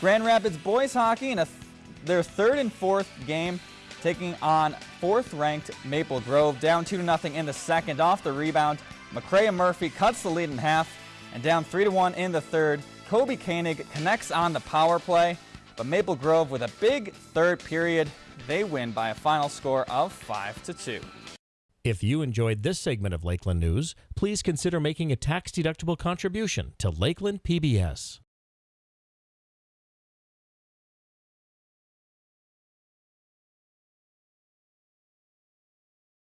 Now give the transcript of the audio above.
Grand Rapids boys hockey in a th their third and fourth game taking on fourth ranked Maple Grove down 2 0 in the second off the rebound. McCrea Murphy cuts the lead in half and down 3 1 in the third. Kobe Koenig connects on the power play, but Maple Grove with a big third period, they win by a final score of 5-2. If you enjoyed this segment of Lakeland News, please consider making a tax-deductible contribution to Lakeland PBS.